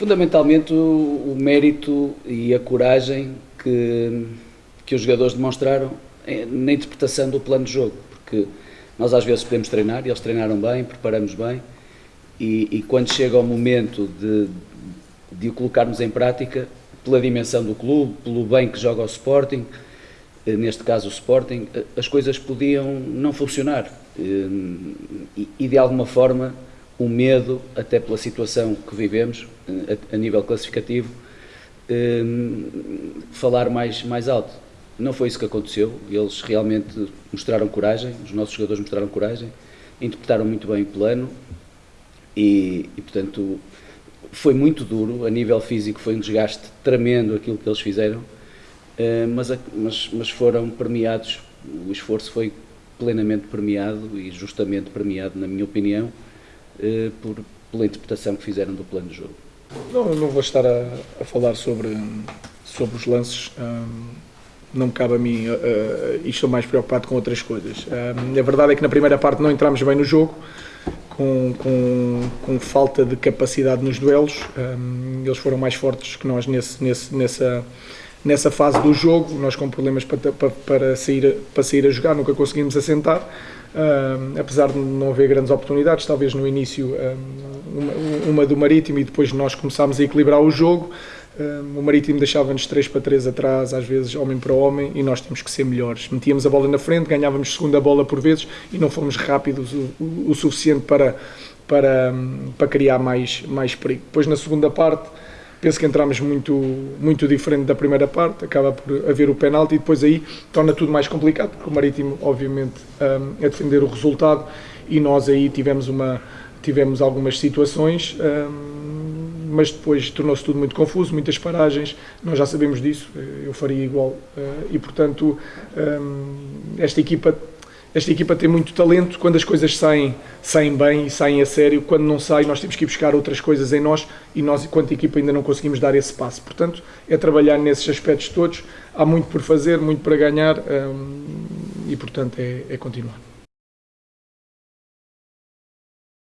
Fundamentalmente o, mérito e a coragem que, que os jogadores demonstraram na interpretação do plano de jogo, porque nós às vezes podemos treinar, e eles treinaram bem, preparamos bem, e, e quando chega o momento de, de o colocarmos em prática, pela dimensão do clube, pelo bem que joga o Sporting, eh, neste caso o Sporting, eh, as coisas podiam não funcionar. Eh, e, de alguma forma, o medo, até pela situação que vivemos, a, nível classificativo, falar mais, mais alto. Não foi isso que aconteceu, eles realmente mostraram coragem, os nossos jogadores mostraram coragem, interpretaram muito bem o plano e, e portanto, foi muito duro, a nível físico foi um desgaste tremendo aquilo que eles fizeram, eh, mas, mas, mas foram premiados, o esforço foi plenamente premiado e justamente premiado, na minha opinião, eh, por, pela interpretação que fizeram do plano de jogo. Não, não vou estar a, a falar sobre, sobre os lances, não me cabe a mim uh, e estou mais preocupado com outras coisas. a verdade é que na primeira parte não entramos bem no jogo, com, com, com falta de capacidade nos duelos, eles foram mais fortes que nós nesse, nesse, nessa nessa fase do jogo, nós com problemas para, para, para, sair, para sair a jogar, nunca conseguimos assentar, uh, apesar de não haver grandes oportunidades, talvez no início uh, uma, uma, do Marítimo e depois nós começámos a equilibrar o jogo, uh, o Marítimo deixava-nos 3 para 3 atrás, às vezes homem para homem, e nós tínhamos que ser melhores. Metíamos a bola na frente, ganhávamos segunda bola por vezes e não fomos rápidos o, o, o suficiente para, para, para criar mais, mais perigo. Depois na segunda parte penso que entramos muito, muito diferente da primeira parte, acaba por haver o penalti e depois aí torna tudo mais complicado, porque o Marítimo, obviamente, um, defender o resultado e nós aí tivemos, uma, tivemos algumas situações, um, mas depois tornou-se tudo muito confuso, muitas paragens, nós já sabemos disso, eu faria igual uh, e, portanto, um, esta equipa esta equipa tem muito talento, quando as coisas saem, saem bem e saem a sério, quando não sai nós temos que ir buscar outras coisas em nós e nós, enquanto equipa, ainda não conseguimos dar esse passo. Portanto, é trabalhar nesses aspectos todos, há muito por fazer, muito para ganhar hum, e, portanto, é, é continuar.